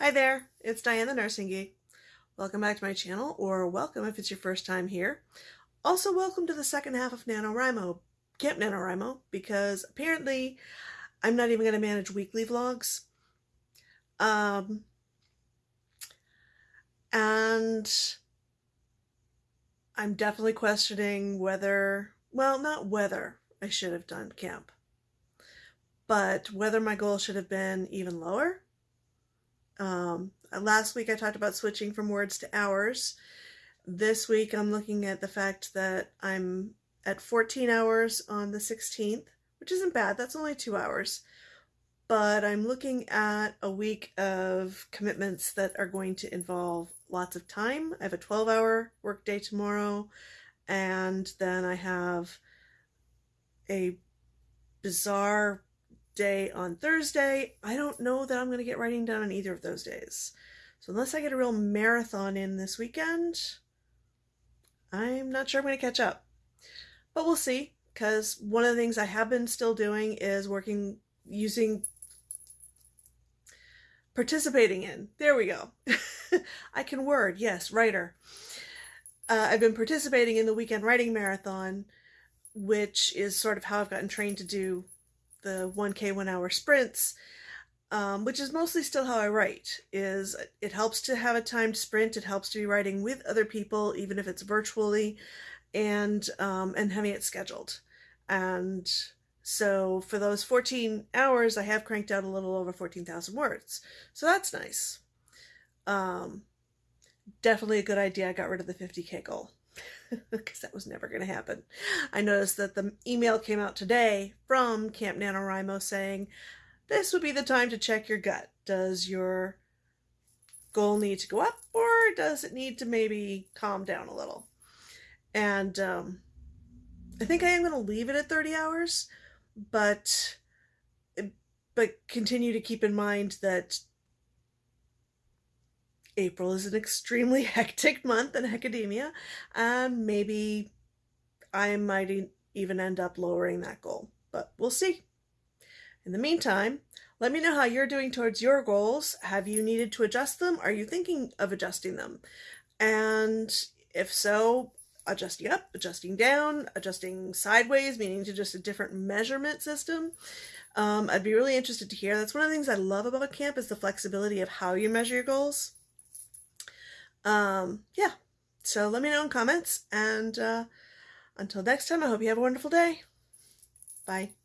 Hi there, it's Diane the Nursing Geek. Welcome back to my channel, or welcome if it's your first time here. Also, welcome to the second half of NaNoWriMo, Camp NaNoWriMo, because apparently I'm not even going to manage weekly vlogs. Um, and I'm definitely questioning whether, well, not whether I should have done camp, but whether my goal should have been even lower um, last week I talked about switching from words to hours. This week I'm looking at the fact that I'm at 14 hours on the 16th, which isn't bad. That's only two hours. But I'm looking at a week of commitments that are going to involve lots of time. I have a 12 hour workday tomorrow, and then I have a bizarre day on Thursday. I don't know that I'm going to get writing done on either of those days. So unless I get a real marathon in this weekend, I'm not sure I'm going to catch up. But we'll see, because one of the things I have been still doing is working using participating in. There we go. I can word, yes, writer. Uh, I've been participating in the weekend writing marathon, which is sort of how I've gotten trained to do the 1k one hour sprints um, which is mostly still how I write is it helps to have a timed sprint it helps to be writing with other people even if it's virtually and um, and having it scheduled. And so for those 14 hours I have cranked out a little over 14,000 words. So that's nice. Um, definitely a good idea I got rid of the 50k goal because that was never going to happen. I noticed that the email came out today from Camp NaNoWriMo saying this would be the time to check your gut. Does your goal need to go up or does it need to maybe calm down a little? And um, I think I am going to leave it at 30 hours, but but continue to keep in mind that April is an extremely hectic month in academia, and maybe I might even end up lowering that goal, but we'll see. In the meantime, let me know how you're doing towards your goals. Have you needed to adjust them? Are you thinking of adjusting them? And if so, adjusting up, adjusting down, adjusting sideways, meaning to just a different measurement system. Um, I'd be really interested to hear. That's one of the things I love about camp is the flexibility of how you measure your goals um, yeah, so let me know in comments. And uh, until next time, I hope you have a wonderful day. Bye.